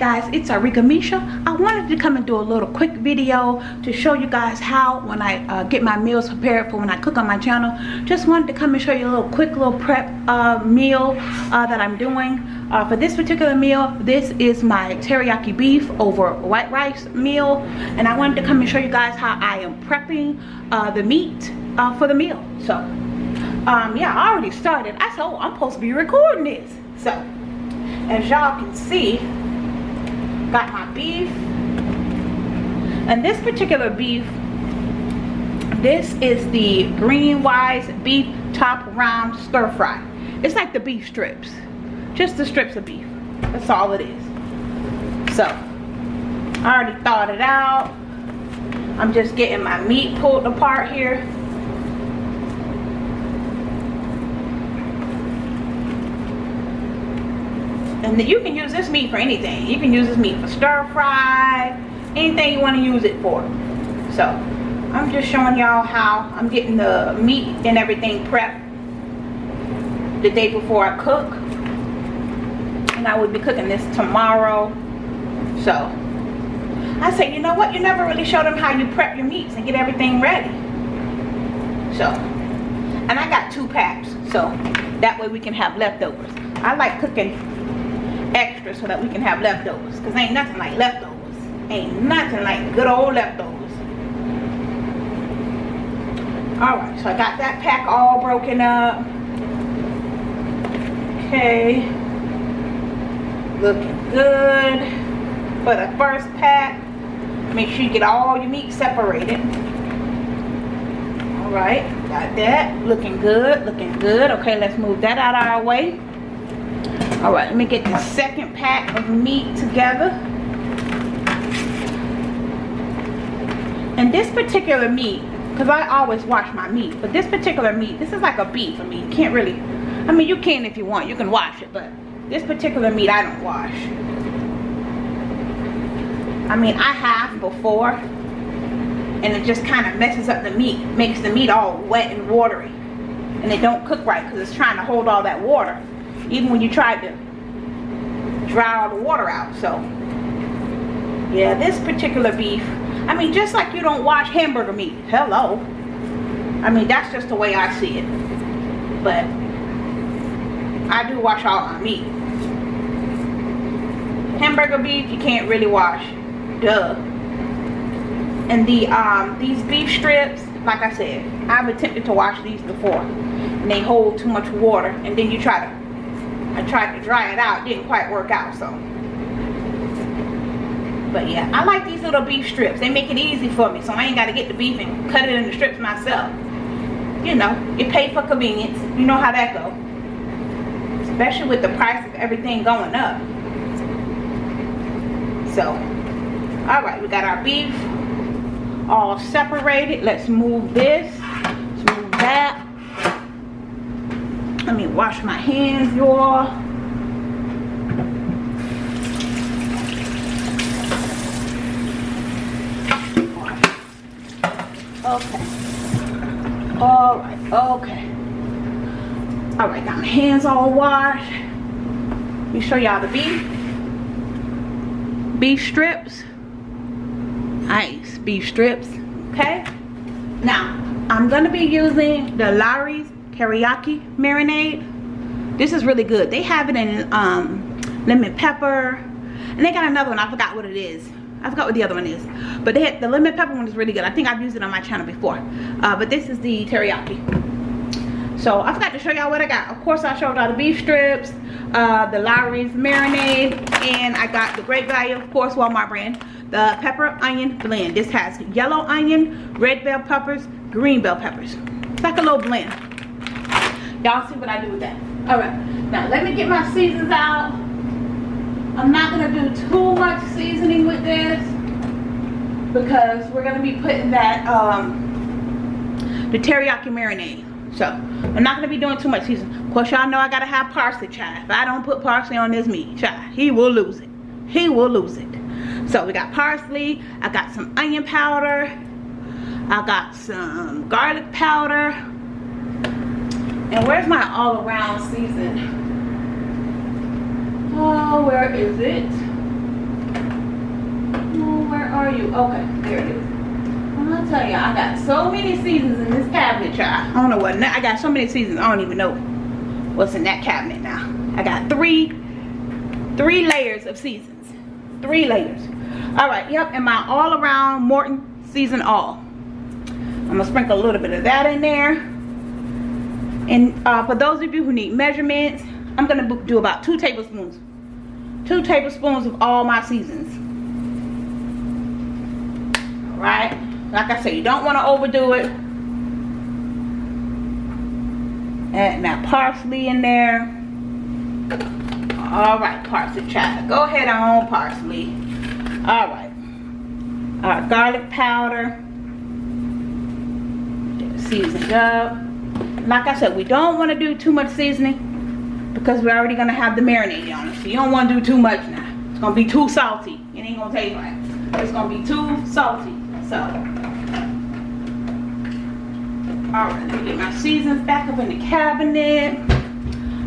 guys it's Arika Misha. I wanted to come and do a little quick video to show you guys how when I uh, get my meals prepared for when I cook on my channel. Just wanted to come and show you a little quick little prep uh, meal uh, that I'm doing. Uh, for this particular meal this is my teriyaki beef over white rice meal. And I wanted to come and show you guys how I am prepping uh, the meat uh, for the meal. So um, yeah I already started. I said oh I'm supposed to be recording this. So as y'all can see got my beef. And this particular beef this is the GreenWise beef top round stir fry. It's like the beef strips just the strips of beef. That's all it is. So I already thawed it out. I'm just getting my meat pulled apart here and you can use this meat for anything. You can use this meat for stir fry anything you want to use it for. So I'm just showing y'all how I'm getting the meat and everything prepped the day before I cook. And I will be cooking this tomorrow. So I say you know what? You never really show them how you prep your meats and get everything ready. So and I got two packs so that way we can have leftovers. I like cooking extra so that we can have leftovers. Because ain't nothing like leftovers. Ain't nothing like good old leftovers. All right so i got that pack all broken up. Okay. Looking good. For the first pack make sure you get all your meat separated. All right got that. Looking good looking good. Okay let's move that out of our way all right let me get the second pack of meat together. And this particular meat because i always wash my meat but this particular meat this is like a beef i mean you can't really i mean you can if you want you can wash it but this particular meat i don't wash. I mean i have before and it just kind of messes up the meat makes the meat all wet and watery and it don't cook right because it's trying to hold all that water even when you tried to dry all the water out so. Yeah this particular beef I mean just like you don't wash hamburger meat hello. I mean that's just the way I see it. But I do wash all my meat. Hamburger beef you can't really wash duh. And the um these beef strips like I said I've attempted to wash these before and they hold too much water and then you try to I tried to dry it out. Didn't quite work out, so. But yeah, I like these little beef strips. They make it easy for me, so I ain't got to get the beef and cut it into strips myself. You know, you pay for convenience. You know how that go. Especially with the price of everything going up. So, alright, we got our beef all separated. Let's move this. Let's move that let me wash my hands y'all. Okay. All right okay. All right got my hands all washed. Let me show y'all the beef beef strips. Nice beef strips okay? Now i'm gonna be using the Lawry's teriyaki marinade this is really good they have it in um, lemon pepper and they got another one i forgot what it is I forgot what the other one is. But they had, the lemon pepper one is really good. I think I've used it on my channel before. Uh, but this is the teriyaki. So I forgot to show y'all what I got. Of course I showed y'all the beef strips, uh, the Lawry's marinade, and I got the Great Value, of course, Walmart brand, the pepper onion blend. This has yellow onion, red bell peppers, green bell peppers. It's like a little blend y'all see what I do with that? All right now let me get my seasons out. I'm not to do too much seasoning with this because we're to be putting that um, the teriyaki marinade. So I'm not to be doing too much seasoning. Of course y'all know I got to have parsley chive if I don't put parsley on this meat chive he will lose it. He will lose it. So we got parsley I got some onion powder I got some garlic powder and where's my all around season? Oh, where is it? where are you? Okay, there it is. I'll tell you, I got so many seasons in this cabinet, y'all. I don't know what, I got so many seasons, I don't even know what's in that cabinet now. I got three, three layers of seasons. Three layers. All right, yep, and my all around Morton season all. I'm gonna sprinkle a little bit of that in there. And uh, for those of you who need measurements, I'm gonna do about two tablespoons. Two tablespoons of all my seasons. All right, like I said, you don't wanna overdo it. Add my parsley in there. All right, parsley child. Go ahead on parsley. All right. Our garlic powder. Seasoned up. Like I said, we don't want to do too much seasoning because we're already going to have the marinade on it. So you don't want to do too much now. It's going to be too salty. It ain't going to taste right. It's going to be too salty. So, alright, let me get my seasons back up in the cabinet.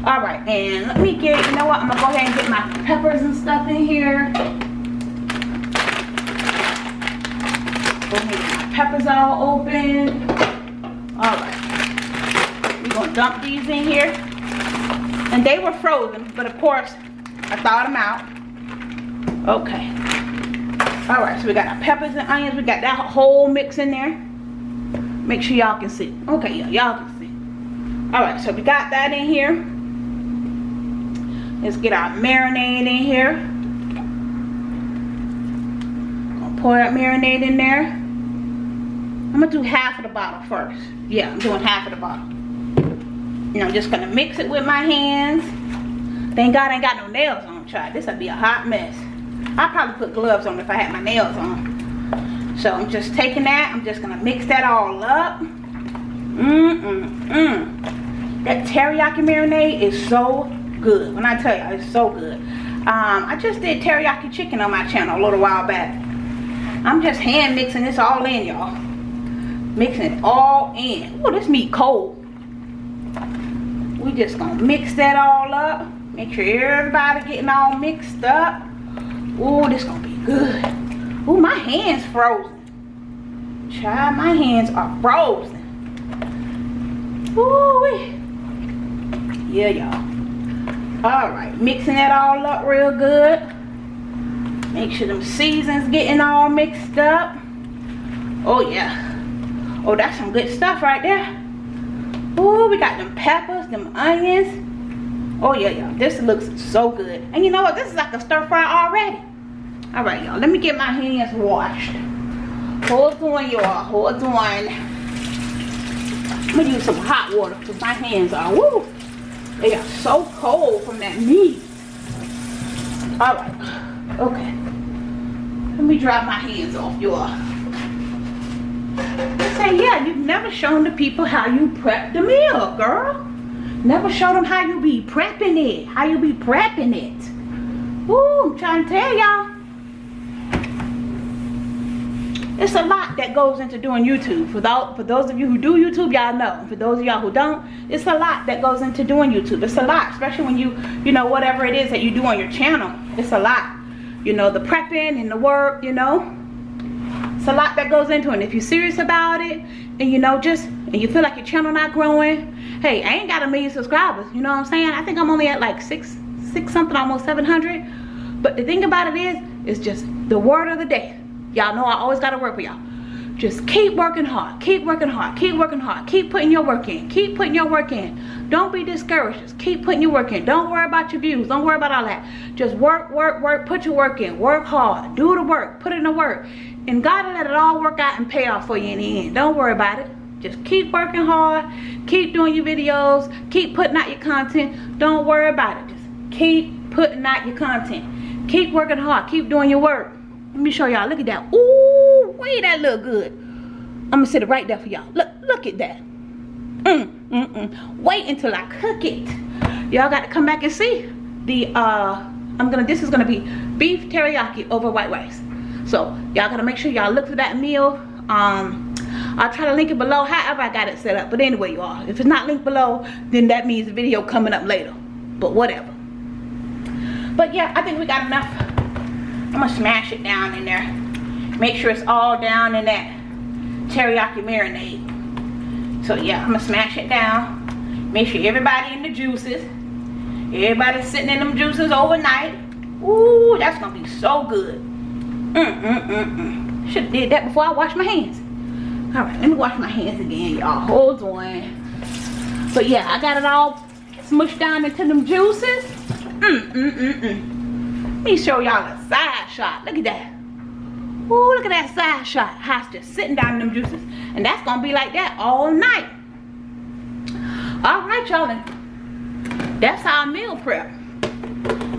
Alright, and let me get, you know what, I'm going to go ahead and get my peppers and stuff in here. Go ahead and get my peppers all open. Alright, we're to dump these in here. And they were frozen, but of course, I thawed them out. Okay. Alright, so we got our peppers and onions. We got that whole mix in there. Make sure y'all can see. Okay, y'all can see. Alright, so we got that in here. Let's get our marinade in here. Gonna pour that marinade in there. I'm gonna do half of the bottle first. Yeah, I'm doing half of the bottle. And I'm just gonna mix it with my hands. Thank God I ain't got no nails on, child. This would be a hot mess. I'd probably put gloves on if I had my nails on. So I'm just taking that. I'm just to mix that all up. Mmm-mm-mm. That teriyaki marinade is so good. When I tell you, it's so good. Um, I just did teriyaki chicken on my channel a little while back. I'm just hand mixing this all in, y'all. Mixing it all in. Oh, this meat cold. We just gonna mix that all up. Make sure everybody getting all mixed up. Oh, this gonna be good. Oh, my hands frozen. Child, my hands are frozen. Ooh, yeah, y'all. All right, mixing that all up real good. Make sure them seasons getting all mixed up. Oh, yeah. Oh, that's some good stuff right there. Oh, we got them peppers, them onions. Oh, yeah, y'all. This looks so good. And you know what? This is like a stir fry already. All right, y'all. Let me get my hands washed. Hold on, y'all. Hold on. I'm to use some hot water because my hands are, woo. They are so cold from that meat. All right. Okay. Let me dry my hands off, y'all. Say, yeah, you've never shown the people how you prep the meal, girl. Never show them how you be prepping it. How you be prepping it. Ooh, I'm trying to tell y'all. It's a lot that goes into doing YouTube. For those, for those of you who do YouTube, y'all know. For those of y'all who don't, it's a lot that goes into doing YouTube. It's a lot, especially when you, you know, whatever it is that you do on your channel. It's a lot. You know, the prepping and the work, you know. It's a lot that goes into it. And if you're serious about it, and you know, just, and you feel like your channel not growing, hey, I ain't got a million subscribers. You know what I'm saying? I think I'm only at like six, six something, almost 700. But the thing about it is, it's just the word of the day. Y'all know I always got to work with y'all. Just keep working hard. Keep working hard. Keep working hard. Keep putting your work in. Keep putting your work in. Don't be discouraged. Just keep putting your work in. Don't worry about your views. Don't worry about all that. Just work, work, work. Put your work in. Work hard. Do the work. Put in the work. And God will let it all work out and pay off for you in the end. Don't worry about it. Just keep working hard. Keep doing your videos. Keep putting out your content. Don't worry about it. Just keep putting out your content. Keep working hard. Keep doing your work. Let me show y'all. Look at that. Ooh, way that look good. I'm to sit it right there for y'all. Look, look at that. Mm, mm, mm. Wait until I cook it. Y'all got to come back and see. The, uh, I'm to, this is to be beef teriyaki over white rice. So, y'all got to make sure y'all look for that meal. Um, I'll try to link it below however I got it set up. But anyway, y'all, if it's not linked below, then that means the video coming up later. But whatever. But yeah, I think we got enough. I'm gonna smash it down in there. make sure it's all down in that teriyaki marinade so yeah i'm gonna smash it down make sure everybody in the juices everybody sitting in them juices overnight Ooh, that's gonna be so good mm mm mm mm should have did that before i washed my hands all right let me wash my hands again y'all hold on but yeah i got it all smushed down into them juices mm mm mm mm let me show y'all a side shot look at that Ooh, look at that side shot. Just sitting down in them juices. And that's to be like that all night. All right, y'all. That's our meal prep.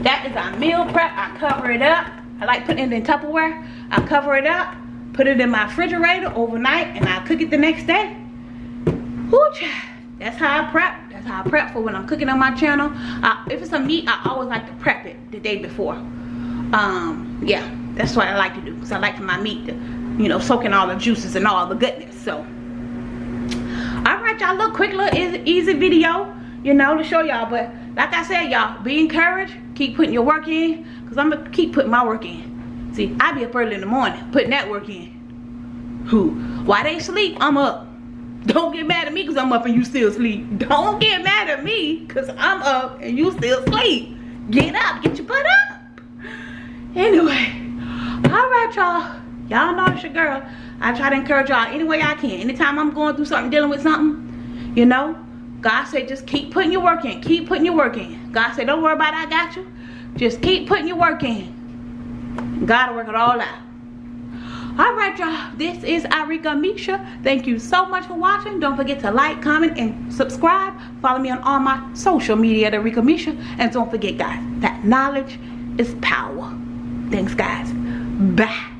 That is our meal prep. I cover it up. I like putting it in Tupperware. I cover it up, put it in my refrigerator overnight, and I cook it the next day. Ooh, that's how I prep. That's how I prep for when I'm cooking on my channel. Uh, if it's a meat, I always like to prep it the day before. Um, yeah that's what I like to do because I like for my meat to, you know, soak in all the juices and all the goodness. So, all right, y'all, little quick, little easy, easy video, you know, to show y'all. But like I said, y'all, be encouraged. Keep putting your work in because I'm going to keep putting my work in. See, I be up early in the morning putting that work in. Who? Why they sleep? I'm up. Don't get mad at me because I'm up and you still sleep. Don't get mad at me because I'm up and you still sleep. Get up. Get your butt up. Anyway all right y'all y'all know it's your girl i try to encourage y'all any way i can anytime i'm going through something dealing with something you know god said just keep putting your work in keep putting your work in god said don't worry about it i got you just keep putting your work in god work it all out. All right y'all. This is Arika Misha. Thank you so much for watching. Don't forget to like comment and subscribe. Follow me on all my social media at Arika Misha. And don't forget guys that knowledge is power. Thanks guys. Bye.